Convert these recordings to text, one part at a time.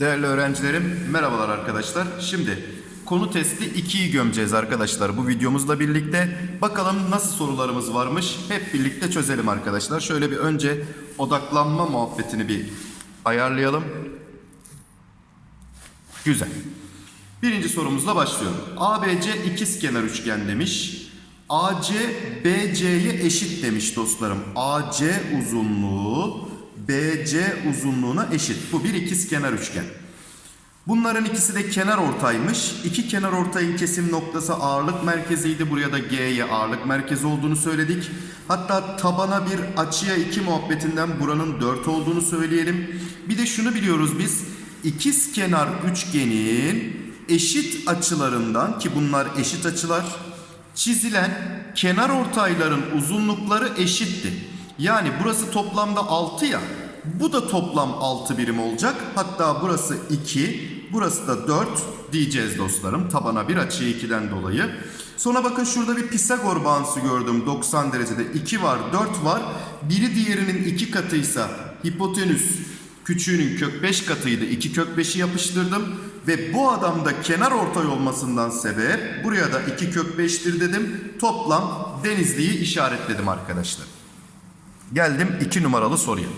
Değerli öğrencilerim, merhabalar arkadaşlar. Şimdi konu testi 2'yi gömeceğiz arkadaşlar bu videomuzla birlikte. Bakalım nasıl sorularımız varmış hep birlikte çözelim arkadaşlar. Şöyle bir önce odaklanma muhabbetini bir ayarlayalım. Güzel. Birinci sorumuzla başlıyorum. ABC ikizkenar üçgen demiş. AC BC'ye eşit demiş dostlarım. AC uzunluğu BC uzunluğuna eşit. Bu bir ikizkenar üçgen. Bunların ikisi de kenar ortaymış. İki kenar ortayın kesim noktası ağırlık merkeziydi. Buraya da G'ye ağırlık merkezi olduğunu söyledik. Hatta tabana bir açıya 2 muhabbetinden buranın 4 olduğunu söyleyelim. Bir de şunu biliyoruz biz. İkiz kenar üçgenin eşit açılarından ki bunlar eşit açılar çizilen kenar ortayların uzunlukları eşitti. Yani burası toplamda 6 ya. Bu da toplam 6 birim olacak. Hatta burası 2, burası da 4 diyeceğiz dostlarım. Tabana bir açı 2'den dolayı. Sonra bakın şurada bir Pisagor bağıntısı gördüm. 90 derecede 2 var, 4 var. Biri diğerinin 2 katıysa hipotenüs küçüğünün kök 5 katıydı. 2 kök 5'i yapıştırdım. Ve bu adamda kenar ortay olmasından sebep buraya da 2 kök 5'tir dedim. Toplam Denizli'yi işaretledim arkadaşlar. Geldim 2 numaralı soruya.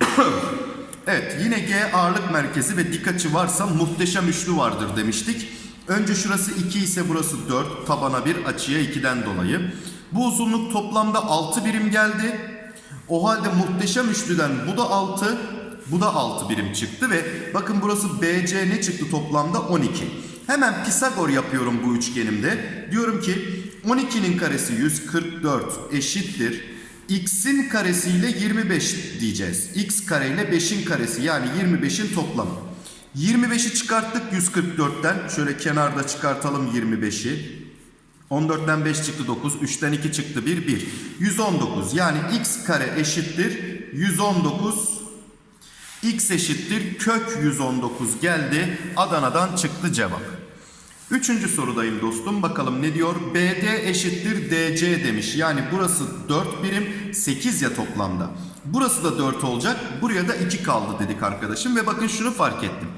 evet yine G ağırlık merkezi ve dik açı varsa muhteşem üçlü vardır demiştik. Önce şurası 2 ise burası 4 tabana bir açıya 2'den dolayı. Bu uzunluk toplamda 6 birim geldi. O halde muhteşem üçlüden bu da 6 bu da 6 birim çıktı ve bakın burası BC ne çıktı toplamda 12. Hemen Pisagor yapıyorum bu üçgenimde. Diyorum ki 12'nin karesi 144 eşittir. X'in karesiyle 25 diyeceğiz. X kare ile 5'in karesi yani 25'in toplamı. 25'i çıkarttık 144'ten. Şöyle kenarda çıkartalım 25'i. 14'ten 5 çıktı 9. 3'ten 2 çıktı 1. 1. 119 yani x kare eşittir 119 x eşittir kök 119 geldi. Adana'dan çıktı cevap. Üçüncü sorudayım dostum. Bakalım ne diyor? BD eşittir DC demiş. Yani burası 4 birim 8 ya toplamda. Burası da 4 olacak. Buraya da 2 kaldı dedik arkadaşım. Ve bakın şunu fark ettim.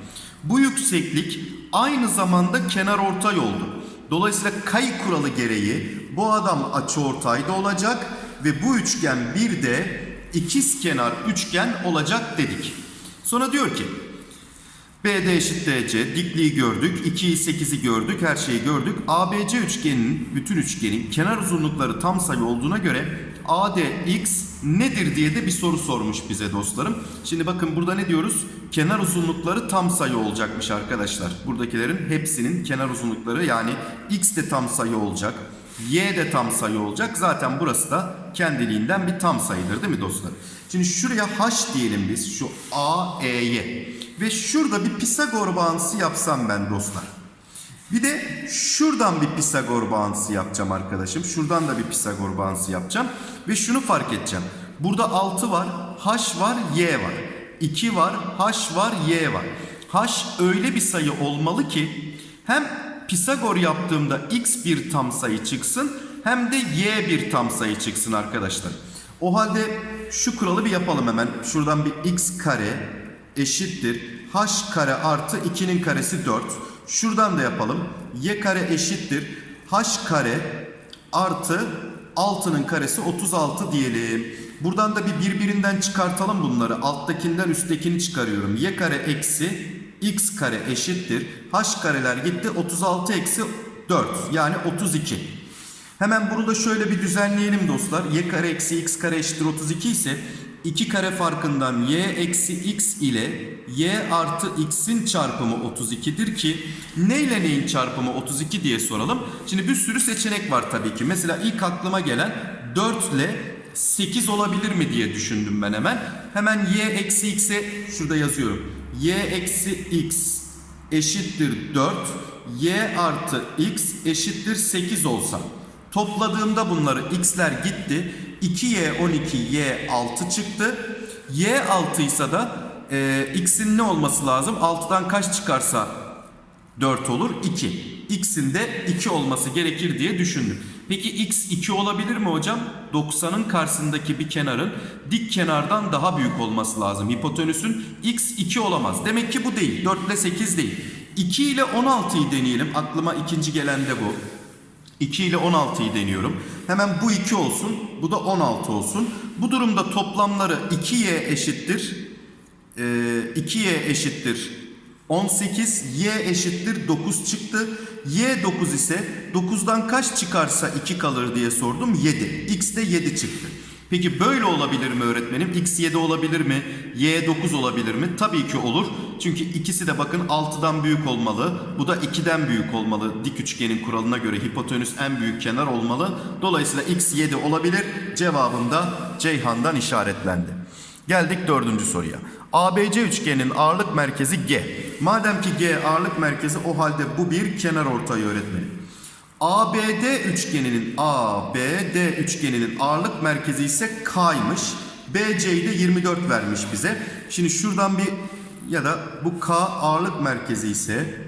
Bu yükseklik aynı zamanda kenar ortay oldu. Dolayısıyla kay kuralı gereği bu adam açı ortayda olacak. Ve bu üçgen bir de ikiz kenar üçgen olacak dedik. Sonra diyor ki BD eşit DC dikliği gördük. 2'yi 8'i gördük. Her şeyi gördük. ABC üçgeninin bütün üçgenin kenar uzunlukları tam sayı olduğuna göre ADX nedir diye de bir soru sormuş bize dostlarım. Şimdi bakın burada ne diyoruz? Kenar uzunlukları tam sayı olacakmış arkadaşlar. Buradakilerin hepsinin kenar uzunlukları yani X de tam sayı olacak. Y de tam sayı olacak. Zaten burası da kendiliğinden bir tam sayıdır değil mi dostlar? Şimdi şuraya H diyelim biz. Şu A, E'ye. Ve şurada bir Pisagor bağıntısı yapsam ben dostlar. Bir de şuradan bir Pisagor bağıntısı yapacağım arkadaşım. Şuradan da bir Pisagor bağıntısı yapacağım. Ve şunu fark edeceğim. Burada 6 var, H var, Y var. 2 var, H var, Y var. H öyle bir sayı olmalı ki hem Pisagor yaptığımda X bir tam sayı çıksın hem de Y bir tam sayı çıksın arkadaşlar. O halde şu kuralı bir yapalım hemen. Şuradan bir X kare eşittir. H kare artı 2'nin karesi 4. Şuradan da yapalım. Y kare eşittir. H kare artı 6'nın karesi 36 diyelim. Buradan da bir birbirinden çıkartalım bunları. Alttakinden üsttekini çıkarıyorum. Y kare eksi x kare eşittir. H kareler gitti. 36 eksi 4 yani 32. Hemen bunu da şöyle bir düzenleyelim dostlar. Y kare eksi x kare eşittir 32 ise 2 kare farkından y eksi x ile y artı x'in çarpımı 32'dir ki ne ile neyin çarpımı 32 diye soralım. Şimdi bir sürü seçenek var tabii ki. Mesela ilk aklıma gelen 4 ile 8 olabilir mi diye düşündüm ben hemen. Hemen y eksi x'e şurada yazıyorum. Y eksi x eşittir 4. y artı x eşittir 8 olsa. Topladığımda bunları x'ler gitti. 2y 12 y 6 çıktı. y 6 ise da e, x'in ne olması lazım? 6'dan kaç çıkarsa 4 olur? 2. X'in de 2 olması gerekir diye düşündüm. Peki x 2 olabilir mi hocam? 90'ın karşısındaki bir kenarın dik kenardan daha büyük olması lazım. Hipotenüsün x 2 olamaz. Demek ki bu değil. 4 ile 8 değil. 2 ile 16'yı deneyelim. Aklıma ikinci gelen de bu. 2 ile 16'yı deniyorum. Hemen bu 2 olsun. Bu da 16 olsun. Bu durumda toplamları 2y eşittir. Ee, 2y eşittir 18. Y eşittir 9 çıktı. Y 9 ise 9'dan kaç çıkarsa 2 kalır diye sordum. 7. X de 7 çıktı. Peki böyle olabilir mi öğretmenim? X 7 olabilir mi? Y 9 olabilir mi? Tabii ki olur. Çünkü ikisi de bakın 6'dan büyük olmalı. Bu da 2'den büyük olmalı. Dik üçgenin kuralına göre hipotenüs en büyük kenar olmalı. Dolayısıyla X 7 olabilir. Cevabında Ceyhan'dan işaretlendi. Geldik dördüncü soruya. ABC üçgenin ağırlık merkezi G. Madem ki G ağırlık merkezi o halde bu bir kenar ortayı öğretmenim. ABD üçgeninin ABD üçgeninin ağırlık merkezi ise K'ymış. BC'yi de 24 vermiş bize. Şimdi şuradan bir ya da bu K ağırlık merkezi ise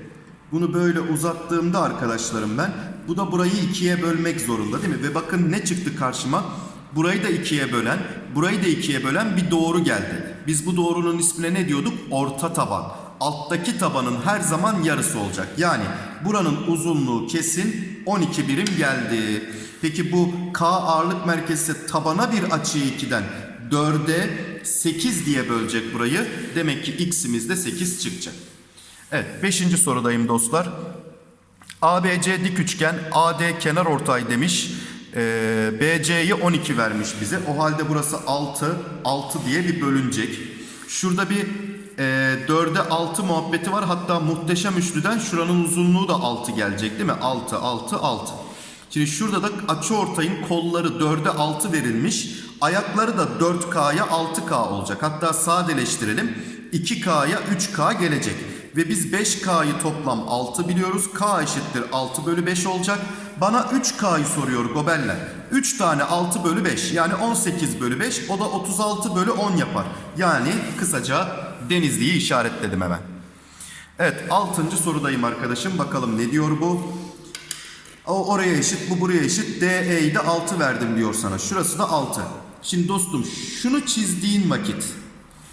bunu böyle uzattığımda arkadaşlarım ben bu da burayı ikiye bölmek zorunda değil mi? Ve bakın ne çıktı karşıma? Burayı da ikiye bölen, burayı da ikiye bölen bir doğru geldi. Biz bu doğrunun ismine ne diyorduk? Orta taban. Alttaki tabanın her zaman yarısı olacak. Yani buranın uzunluğu kesin 12 birim geldi. Peki bu K ağırlık merkezi tabana bir açıyı 2'den 4'e 8 diye bölecek burayı. Demek ki x'imiz de 8 çıkacak. Evet 5. sorudayım dostlar. ABC dik üçgen AD kenar ortay demiş. Ee, BC'yi 12 vermiş bize. O halde burası 6. 6 diye bir bölünecek. Şurada bir e, 4'e 6 muhabbeti var. Hatta muhteşem üçlüden şuranın uzunluğu da 6 gelecek değil mi? 6, 6, 6. Şimdi şurada da açı ortayın kolları 4'e 6 verilmiş. Ayakları da 4K'ya 6K olacak. Hatta sadeleştirelim. 2K'ya 3K gelecek. Ve biz 5K'yı toplam 6 biliyoruz. K eşittir 6 bölü 5 olacak. Bana 3K'yı soruyor Gobeller. 3 tane 6 bölü 5 yani 18 bölü 5 o da 36 bölü 10 yapar. Yani kısaca Denizli'yi işaretledim hemen. Evet 6. sorudayım arkadaşım. Bakalım ne diyor bu? O oraya eşit, bu buraya eşit. DE'yi de 6 verdim diyor sana. Şurası da 6. Şimdi dostum şunu çizdiğin vakit.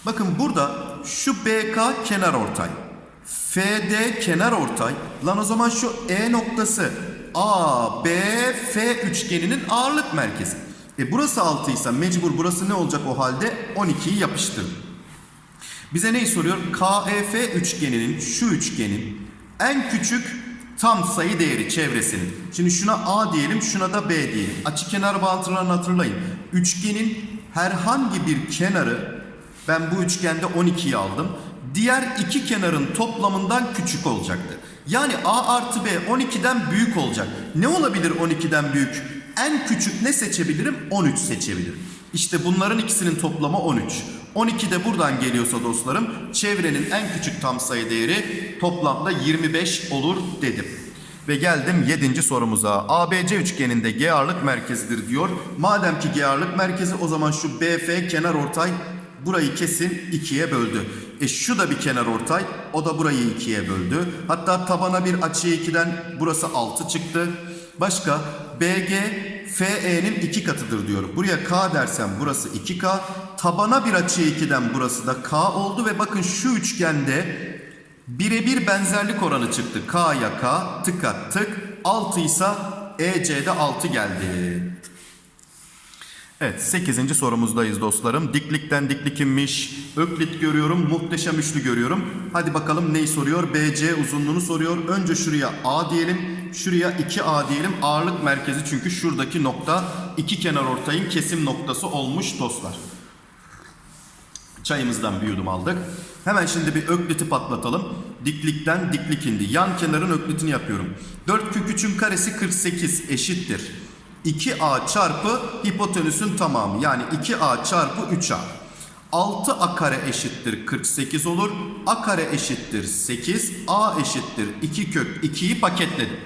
Bakın burada şu BK kenar ortay. FD kenar ortay. Lan o zaman şu E noktası A, B, F üçgeninin ağırlık merkezi. E burası 6 ise mecbur burası ne olacak o halde? 12'yi yapıştır. Bize neyi soruyor? KEF üçgeninin şu üçgenin en küçük tam sayı değeri çevresinin. Şimdi şuna A diyelim, şuna da B diyelim. Açı kenar bağıntılarını hatırlayın. Üçgenin herhangi bir kenarı ben bu üçgende 12'yi aldım. Diğer iki kenarın toplamından küçük olacaktı. Yani A artı B 12'den büyük olacak. Ne olabilir 12'den büyük? En küçük ne seçebilirim? 13 seçebilirim. İşte bunların ikisinin toplamı 13. 12 de buradan geliyorsa dostlarım çevrenin en küçük tam sayı değeri toplamda 25 olur dedim. Ve geldim 7. sorumuza. ABC üçgeninde G ağırlık merkezidir diyor. Madem ki G ağırlık merkezi o zaman şu BF kenar ortay burayı kesin ikiye böldü. E şu da bir kenar ortay. O da burayı ikiye böldü. Hatta tabana bir açı 2'den burası 6 çıktı. Başka BG FE'nin 2 katıdır diyor. Buraya K dersem burası 2K. Tabana bir açı 2'den burası da K oldu ve bakın şu üçgende birebir benzerlik oranı çıktı. K'ya K, tıka tık. 6 ise EC'de 6 geldi. Evet 8. sorumuzdayız dostlarım. Diklikten diklik inmiş. Öklit görüyorum. Muhteşem üçlü görüyorum. Hadi bakalım neyi soruyor? BC uzunluğunu soruyor. Önce şuraya A diyelim. Şuraya 2A diyelim. Ağırlık merkezi çünkü şuradaki nokta iki kenar ortayın kesim noktası olmuş dostlar. Çayımızdan bir yudum aldık. Hemen şimdi bir ökliti patlatalım. Diklikten diklik indi. Yan kenarın öklitini yapıyorum. 4 kök 3'ün karesi 48 eşittir. 2a çarpı hipotenüsün tamamı yani 2a çarpı 3a. 6a kare eşittir 48 olur. a kare eşittir 8. a eşittir 2 kök 2'yi paketledim.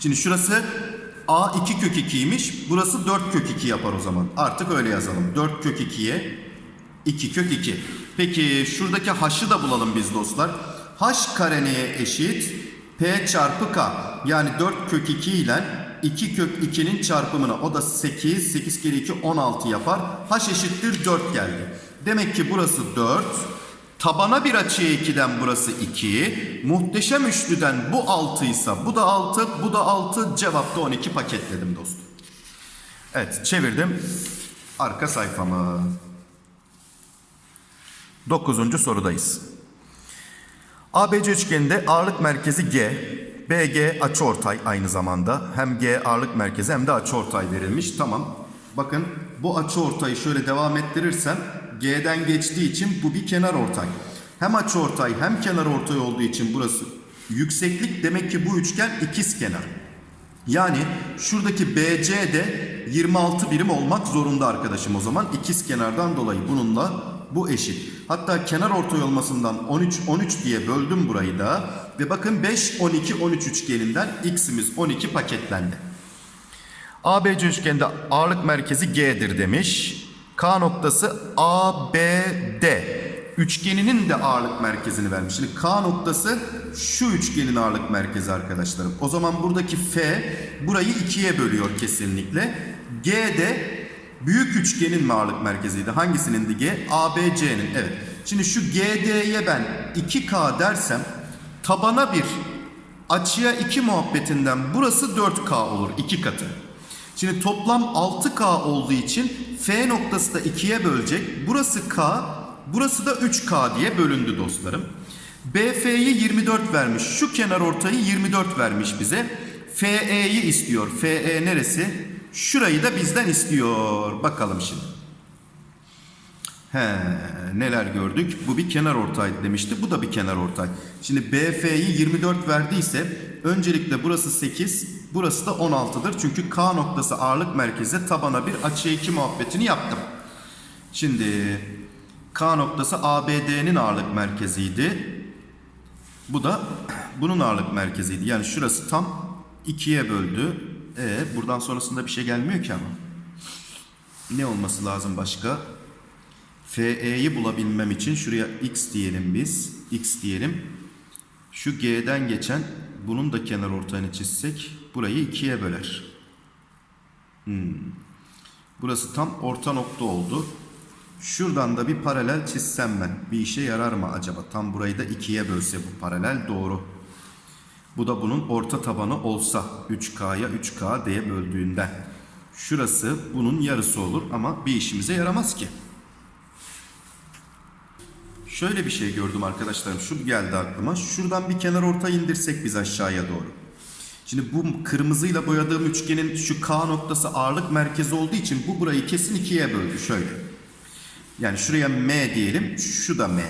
Şimdi şurası a 2 kök 2'ymiş. Burası 4 kök 2 yapar o zaman. Artık öyle yazalım. 4 kök 2'ye 2 kök 2. Peki şuradaki h'ı da bulalım biz dostlar. h kare neye eşit? p çarpı k. Yani 4 kök 2 ile 2 kök 2'nin çarpımına o da 8. 8 kere 2 16 yapar. H eşittir 4 geldi. Demek ki burası 4. Tabana bir açıya 2'den burası 2. Muhteşem üçlüden bu 6 ise bu da 6, bu da 6. Cevapta 12 paketledim dostum. Evet çevirdim. Arka sayfamı. Dokuzuncu sorudayız. ABC üçgeninde ağırlık merkezi G, BG açıortay aynı zamanda. Hem G ağırlık merkezi hem de açıortay verilmiş. Tamam. Bakın bu açıortayı şöyle devam ettirirsem G'den geçtiği için bu bir kenar ortay. Hem açıortay hem kenar ortay olduğu için burası yükseklik demek ki bu üçgen ikiz kenar. Yani şuradaki BC de 26 birim olmak zorunda arkadaşım o zaman. ikiz kenardan dolayı bununla bu eşit. Hatta kenar ortay olmasından 13 13 diye böldüm burayı da. Ve bakın 5 12 13 üçgeninden x'imiz 12 paketlendi. ABC üçgeninde ağırlık merkezi G'dir demiş. K noktası ABD üçgeninin de ağırlık merkezini vermiş. Şimdi K noktası şu üçgenin ağırlık merkezi arkadaşlarım. O zaman buradaki F burayı ikiye bölüyor kesinlikle. G de büyük üçgenin mi ağırlık merkeziydi? Hangisinin de? ABC'nin. Evet. Şimdi şu GD'ye ben 2K dersem tabana bir açıya 2 muhabbetinden burası 4K olur. 2 katı. Şimdi toplam 6K olduğu için F noktası da 2'ye bölecek. Burası K, burası da 3K diye bölündü dostlarım. BF'yi 24 vermiş. Şu kenar ortayı 24 vermiş bize. FE'yi istiyor. FE neresi? Şurayı da bizden istiyor. Bakalım şimdi. He, neler gördük? Bu bir kenar ortay demişti. Bu da bir kenar ortay. Şimdi BF'yi 24 verdiyse öncelikle burası 8, burası da 16'dır. Çünkü K noktası ağırlık merkezi tabana bir açıya 2 muhabbetini yaptım. Şimdi K noktası ABD'nin ağırlık merkeziydi. Bu da bunun ağırlık merkeziydi. Yani şurası tam 2'ye böldü. E buradan sonrasında bir şey gelmiyor ki ama. Ne olması lazım başka? FE'yi bulabilmem için şuraya x diyelim biz. x diyelim. Şu G'den geçen bunun da kenar ortayını çizsek burayı ikiye böler. Hmm. Burası tam orta nokta oldu. Şuradan da bir paralel çizsem ben. Bir işe yarar mı acaba? Tam burayı da ikiye bölse bu paralel doğru. Bu da bunun orta tabanı olsa 3K'ya 3K diye böldüğünden. Şurası bunun yarısı olur ama bir işimize yaramaz ki. Şöyle bir şey gördüm arkadaşlarım. Şu geldi aklıma. Şuradan bir kenar orta indirsek biz aşağıya doğru. Şimdi bu kırmızıyla boyadığım üçgenin şu K noktası ağırlık merkezi olduğu için bu burayı kesin ikiye böldü. Şöyle. Yani şuraya M diyelim. Şu da M.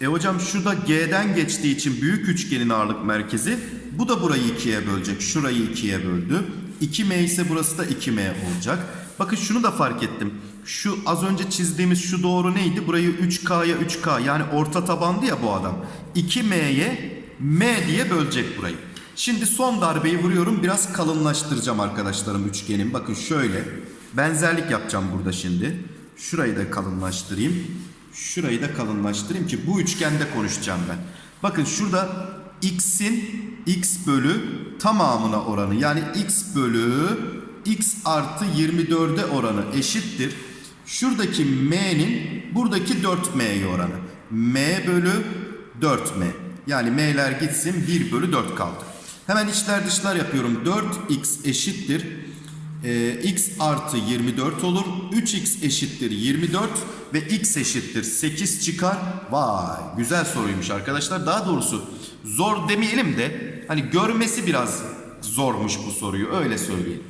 E hocam şu da G'den geçtiği için büyük üçgenin ağırlık merkezi. Bu da burayı ikiye bölecek. Şurayı ikiye böldü. 2M ise burası da 2M olacak. Bakın şunu da fark ettim. Şu az önce çizdiğimiz şu doğru neydi? Burayı 3K'ya 3K yani orta tabandı ya bu adam. 2M'ye M diye bölecek burayı. Şimdi son darbeyi vuruyorum. Biraz kalınlaştıracağım arkadaşlarım üçgenin. Bakın şöyle. Benzerlik yapacağım burada şimdi. Şurayı da kalınlaştırayım. Şurayı da kalınlaştırayım ki bu üçgende konuşacağım ben. Bakın şurada x'in x bölü tamamına oranı yani x bölü x artı 24'e oranı eşittir. Şuradaki m'nin buradaki 4m'ye oranı. m bölü 4m. Yani m'ler gitsin 1 bölü 4 kaldı. Hemen içler dışlar yapıyorum. 4x eşittir. Ee, x artı 24 olur. 3x eşittir 24 ve x eşittir 8 çıkar. Vay güzel soruymuş arkadaşlar. Daha doğrusu zor demeyelim de hani görmesi biraz zormuş bu soruyu öyle söyleyelim.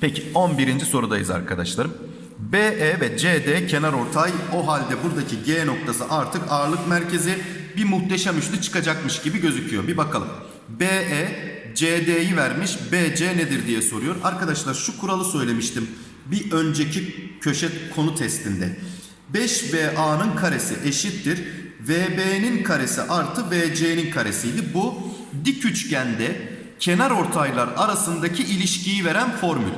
Peki 11. sorudayız arkadaşlarım. BE ve CD kenar ortay o halde buradaki G noktası artık ağırlık merkezi bir muhteşem üçlü çıkacakmış gibi gözüküyor. Bir bakalım. BE CD'yi vermiş BC nedir diye soruyor. Arkadaşlar şu kuralı söylemiştim bir önceki köşe konu testinde. 5VA'nın karesi eşittir. VB'nin karesi artı VC'nin karesiydi. Bu dik üçgende kenar ortaylar arasındaki ilişkiyi veren formül.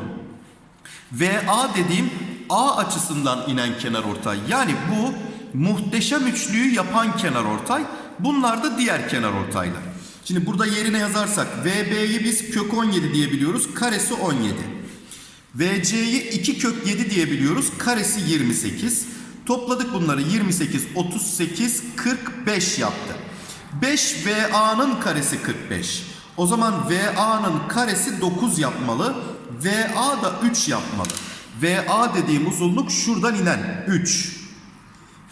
VA dediğim A açısından inen kenar ortay. Yani bu muhteşem üçlüyü yapan kenar ortay. Bunlar da diğer kenar ortaylar. Şimdi burada yerine yazarsak VB'yi biz kök 17 diyebiliyoruz. Karesi 17. VC'yi 2 kök 7 diyebiliyoruz. Karesi 28. Topladık bunları 28, 38, 45 yaptı. 5 VA'nın karesi 45. O zaman VA'nın karesi 9 yapmalı. VA da 3 yapmalı. VA dediğim uzunluk şuradan inen 3.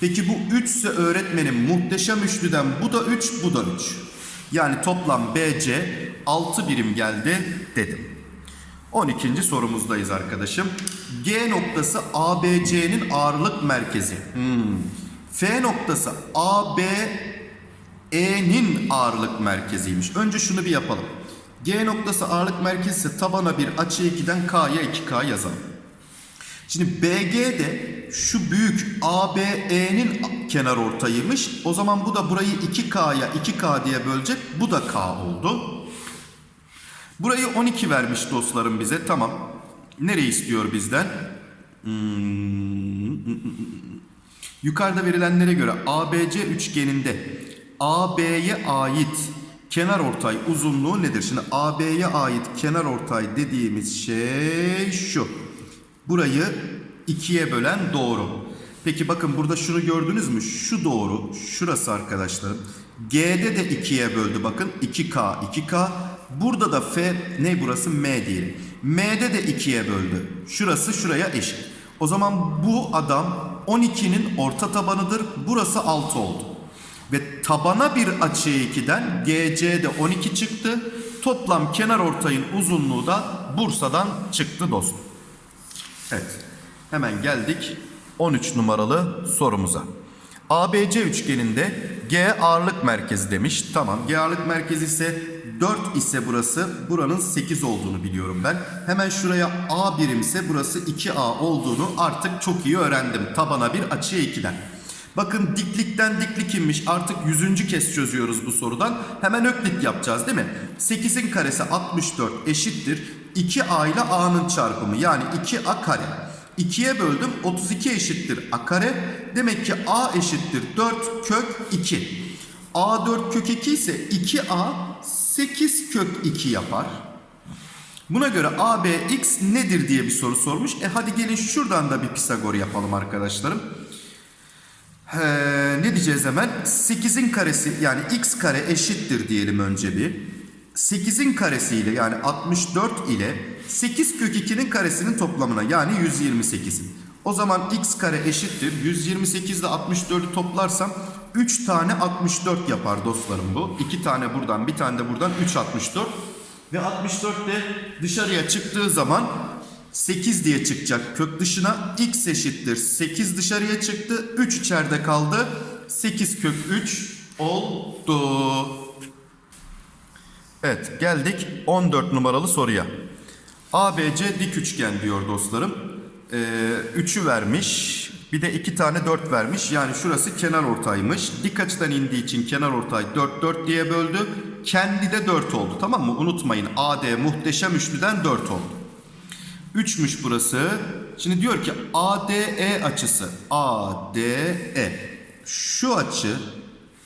Peki bu 3 ise öğretmenim muhteşem üçlüden bu da 3 bu da 3. Yani toplam BC 6 birim geldi dedim. 12. sorumuzdayız arkadaşım. G noktası ABC'nin ağırlık merkezi. Hmm. F noktası ABE'nin ağırlık merkeziymiş. Önce şunu bir yapalım. G noktası ağırlık merkezi tabana bir açı 2'den K'ya 2K yazalım. Şimdi BG de şu büyük ABE'nin kenar ortayıymış. O zaman bu da burayı 2K'ya 2K diye bölecek. Bu da K oldu. Burayı 12 vermiş dostlarım bize. Tamam. Nereyi istiyor bizden? Hmm. Yukarıda verilenlere göre ABC üçgeninde AB'ye ait kenar ortay uzunluğu nedir? Şimdi AB'ye ait kenar ortay dediğimiz şey şu. Burayı ikiye bölen doğru. Peki bakın burada şunu gördünüz mü? Şu doğru. Şurası arkadaşlarım. G'de de ikiye böldü bakın. 2K, 2K. Burada da F ne burası? M diyelim. M'de de ikiye böldü. Şurası şuraya eşit. O zaman bu adam 12'nin orta tabanıdır. Burası 6 oldu. Ve tabana bir açı 2'den GC'de 12 çıktı. Toplam kenar ortayın uzunluğu da Bursa'dan çıktı dostum. Evet. Hemen geldik 13 numaralı sorumuza. ABC üçgeninde G ağırlık merkezi demiş. Tamam. G ağırlık merkezi ise 4 ise burası. Buranın 8 olduğunu biliyorum ben. Hemen şuraya A birimse burası 2A olduğunu artık çok iyi öğrendim. Tabana bir açıya 2'den. Bakın diklikten diklik inmiş. Artık 100. kez çözüyoruz bu sorudan. Hemen öklit yapacağız değil mi? 8'in karesi 64 eşittir. 2A ile A'nın çarpımı yani 2A kare. 2'ye böldüm 32 eşittir A kare. Demek ki A eşittir 4 kök 2. A 4 kök 2 ise 2A 8 kök 2 yapar. Buna göre ABX nedir diye bir soru sormuş. E hadi gelin şuradan da bir Pisagor yapalım arkadaşlarım. Ee, ne diyeceğiz hemen? 8'in karesi yani x kare eşittir diyelim önce bir. 8'in karesi ile yani 64 ile 8 kök 2'nin karesinin toplamına yani 128'in. O zaman x kare eşittir. 128 ile 64'ü toplarsam 3 tane 64 yapar dostlarım bu. 2 tane buradan bir tane de buradan 3 64. Ve 64 de dışarıya çıktığı zaman 8 diye çıkacak kök dışına. X eşittir. 8 dışarıya çıktı. 3 içeride kaldı. 8 kök 3 oldu. Evet geldik 14 numaralı soruya. ABC dik üçgen diyor dostlarım. Ee, 3'ü vermiş. Bir de 2 tane 4 vermiş. Yani şurası kenar ortaymış. Dik açıdan indiği için kenar ortay 4 4 diye böldü. Kendi de 4 oldu tamam mı? Unutmayın AD muhteşem üçlüden 4 oldu. 3'müş burası. Şimdi diyor ki ADE açısı. ADE. Şu açı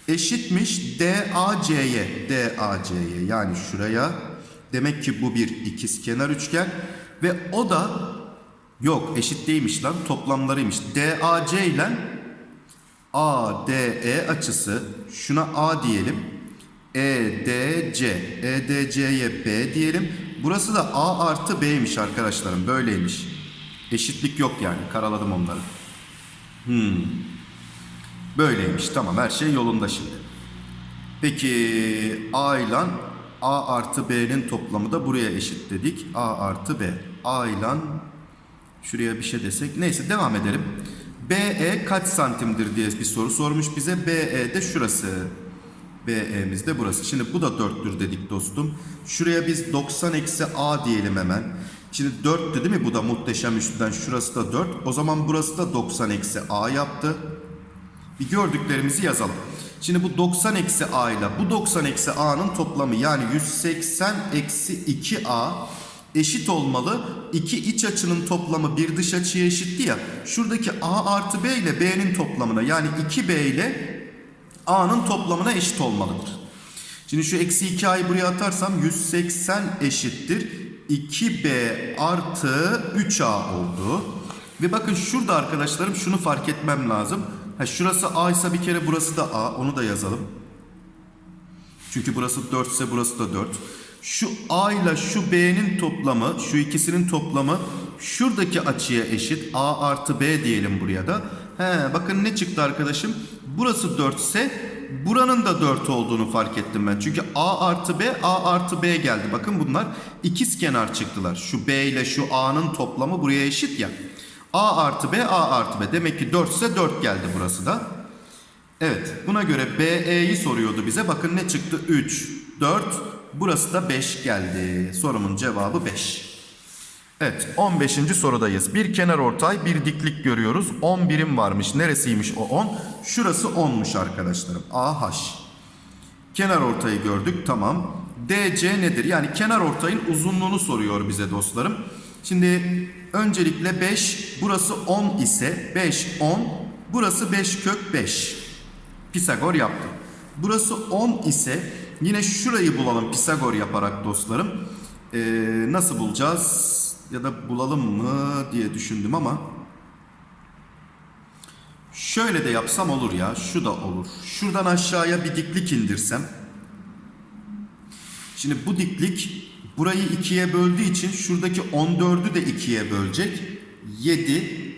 eşitmiş DAC'ye. DAC'ye yani şuraya. Demek ki bu bir ikiz kenar üçgen. Ve o da yok eşit değilmiş lan toplamlarıymış. DAC ile ADE açısı şuna A diyelim. EDC. EDC'ye B diyelim. Burası da A artı B'ymiş arkadaşlarım. Böyleymiş. Eşitlik yok yani. Karaladım onları. Hmm. Böyleymiş. Tamam her şey yolunda şimdi. Peki A ile A artı B'nin toplamı da buraya eşit dedik. A artı B. A ile şuraya bir şey desek. Neyse devam edelim. BE kaç santimdir diye bir soru sormuş bize. BE de şurası. BE'miz de burası. Şimdi bu da 4'tür dedik dostum. Şuraya biz 90 eksi A diyelim hemen. Şimdi 4'tü değil mi? Bu da muhteşem üçlüden şurası da 4. O zaman burası da 90 eksi A yaptı. Bir gördüklerimizi yazalım. Şimdi bu 90 eksi A ile bu 90 eksi A'nın toplamı yani 180 eksi 2A eşit olmalı. İki iç açının toplamı bir dış açıya eşitti ya. Şuradaki A artı B ile B'nin toplamına yani 2B ile A'nın toplamına eşit olmalıdır. Şimdi şu eksi 2a'yı buraya atarsam 180 eşittir. 2b artı 3a oldu. Ve bakın şurada arkadaşlarım şunu fark etmem lazım. Ha, şurası a ise bir kere burası da a. Onu da yazalım. Çünkü burası 4 ise burası da 4. Şu A ile şu B'nin toplamı, şu ikisinin toplamı şuradaki açıya eşit. A artı B diyelim buraya da. He, bakın ne çıktı arkadaşım? Burası 4 ise buranın da 4 olduğunu fark ettim ben. Çünkü A artı B, A artı B geldi. Bakın bunlar ikiz kenar çıktılar. Şu B ile şu A'nın toplamı buraya eşit ya. A artı B, A artı B. Demek ki 4 ise 4 geldi burası da. Evet buna göre BE'yi soruyordu bize. Bakın ne çıktı? 3, 4. Burası da 5 geldi. Sorumun cevabı 5. Evet 15. sorudayız. Bir kenar ortay bir diklik görüyoruz. 10 birim varmış. Neresiymiş o 10? Şurası 10'muş arkadaşlarım. AH. Kenar ortayı gördük tamam. DC nedir? Yani kenar ortayın uzunluğunu soruyor bize dostlarım. Şimdi öncelikle 5 burası 10 ise 5 10 burası 5 kök 5. Pisagor yaptım. Burası 10 ise yine şurayı bulalım Pisagor yaparak dostlarım. Ee, nasıl bulacağız? Ya da bulalım mı diye düşündüm ama şöyle de yapsam olur ya. Şu da olur. Şuradan aşağıya bir diklik indirsem. Şimdi bu diklik burayı ikiye böldüğü için şuradaki 14'ü de ikiye bölecek. 7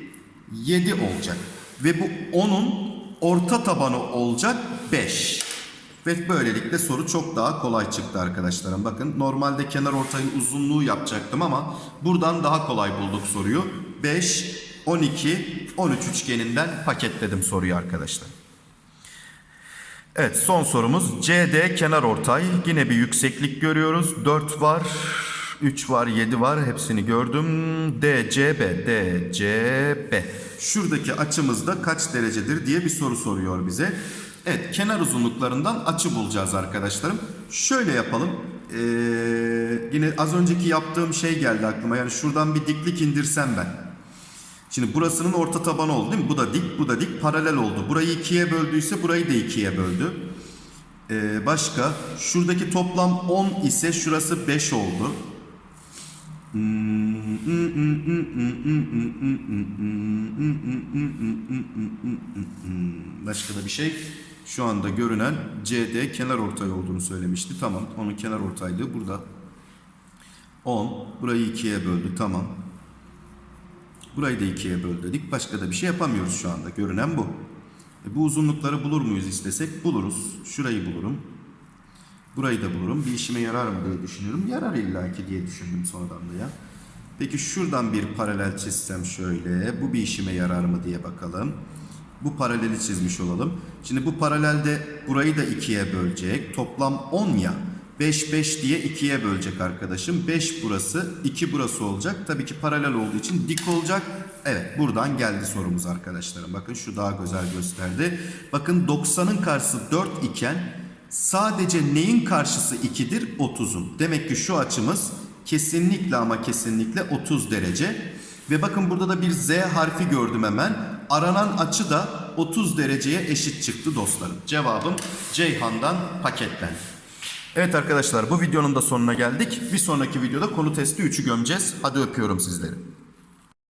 7 olacak. Ve bu 10'un orta tabanı olacak 5. Ve böylelikle soru çok daha kolay çıktı arkadaşlarım. Bakın normalde kenar ortayın uzunluğu yapacaktım ama buradan daha kolay bulduk soruyu. 5, 12, 13 üçgeninden paketledim soruyu arkadaşlar. Evet son sorumuz CD kenar ortay. Yine bir yükseklik görüyoruz. 4 var, 3 var, 7 var. Hepsini gördüm. DCB, DCB. Şuradaki açımızda kaç derecedir diye bir soru soruyor bize. Evet kenar uzunluklarından açı bulacağız arkadaşlarım. Şöyle yapalım. Ee, yine az önceki yaptığım şey geldi aklıma. Yani şuradan bir diklik indirsem ben. Şimdi burasının orta tabanı oldu değil mi? Bu da dik, bu da dik. Paralel oldu. Burayı ikiye böldüyse burayı da ikiye böldü. Ee, başka? Şuradaki toplam 10 ise şurası 5 oldu. Başka da bir şey. Şu anda görünen CD kenar ortay olduğunu söylemişti. Tamam. Onun kenar ortaylığı burada. 10. Burayı ikiye böldü. Tamam. Burayı da ikiye böl dedik. Başka da bir şey yapamıyoruz şu anda. Görünen bu. E bu uzunlukları bulur muyuz istesek? Buluruz. Şurayı bulurum. Burayı da bulurum. Bir işime yarar mı diye düşünüyorum. Yarar illaki diye düşündüm sonradan da ya. Peki şuradan bir paralel çizsem şöyle. Bu bir işime yarar mı diye bakalım. Bu paraleli çizmiş olalım. Şimdi bu paralelde burayı da ikiye bölecek. Toplam 10 ya. 5 5 diye ikiye bölecek arkadaşım. 5 burası, 2 burası olacak. Tabii ki paralel olduğu için dik olacak. Evet buradan geldi sorumuz arkadaşlarım. Bakın şu daha güzel gösterdi. Bakın 90'ın karşısı 4 iken sadece neyin karşısı 2'dir? 30'un. Demek ki şu açımız kesinlikle ama kesinlikle 30 derece. Ve bakın burada da bir Z harfi gördüm hemen. Aranan açı da 30 dereceye eşit çıktı dostlarım. Cevabım Ceyhan'dan paketlendi. Evet arkadaşlar bu videonun da sonuna geldik. Bir sonraki videoda konu testi 3'ü gömeceğiz. Hadi öpüyorum sizleri.